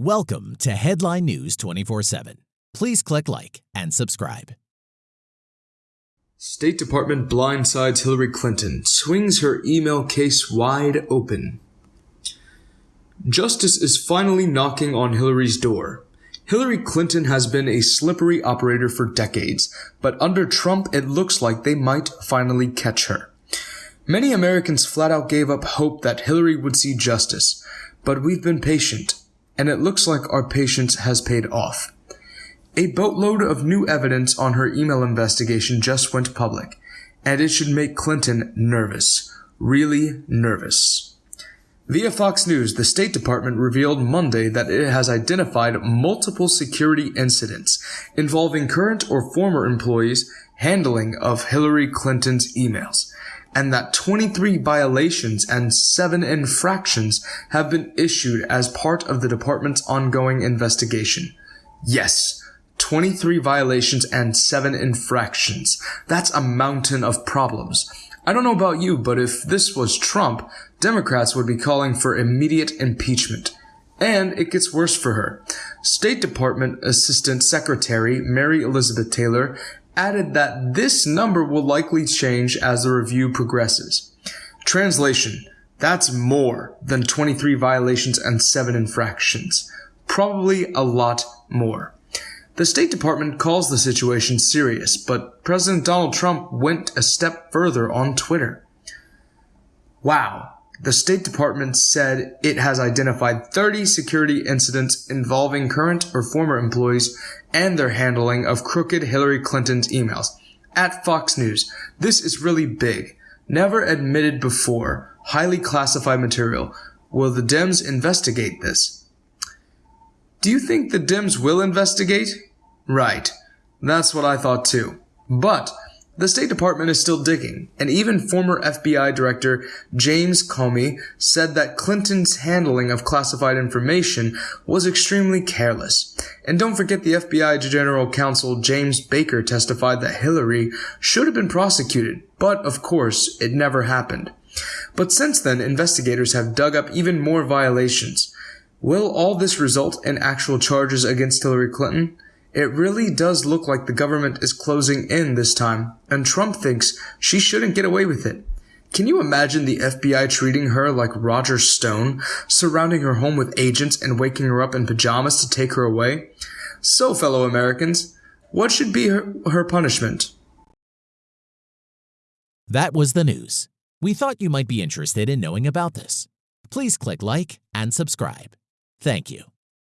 Welcome to Headline News 24 7. Please click like and subscribe. State Department blindsides Hillary Clinton, swings her email case wide open. Justice is finally knocking on Hillary's door. Hillary Clinton has been a slippery operator for decades, but under Trump it looks like they might finally catch her. Many Americans flat out gave up hope that Hillary would see justice, but we've been patient and it looks like our patience has paid off. A boatload of new evidence on her email investigation just went public, and it should make Clinton nervous. Really nervous. Via Fox News, the State Department revealed Monday that it has identified multiple security incidents involving current or former employees' handling of Hillary Clinton's emails and that 23 violations and 7 infractions have been issued as part of the department's ongoing investigation. Yes, 23 violations and 7 infractions. That's a mountain of problems. I don't know about you, but if this was Trump, Democrats would be calling for immediate impeachment. And it gets worse for her. State Department Assistant Secretary Mary Elizabeth Taylor added that this number will likely change as the review progresses. Translation That's more than 23 violations and 7 infractions. Probably a lot more. The State Department calls the situation serious, but President Donald Trump went a step further on Twitter. Wow, the State Department said it has identified 30 security incidents involving current or former employees and their handling of crooked Hillary Clinton's emails. At Fox News, this is really big. Never admitted before. Highly classified material. Will the Dems investigate this? Do you think the Dems will investigate? Right. That's what I thought too. But the State Department is still digging, and even former FBI Director James Comey said that Clinton's handling of classified information was extremely careless. And don't forget the FBI General Counsel James Baker testified that Hillary should have been prosecuted, but of course, it never happened. But since then, investigators have dug up even more violations. Will all this result in actual charges against Hillary Clinton? It really does look like the government is closing in this time, and Trump thinks she shouldn't get away with it. Can you imagine the FBI treating her like Roger Stone, surrounding her home with agents and waking her up in pajamas to take her away? So, fellow Americans, what should be her, her punishment? That was the news. We thought you might be interested in knowing about this. Please click like and subscribe. Thank you.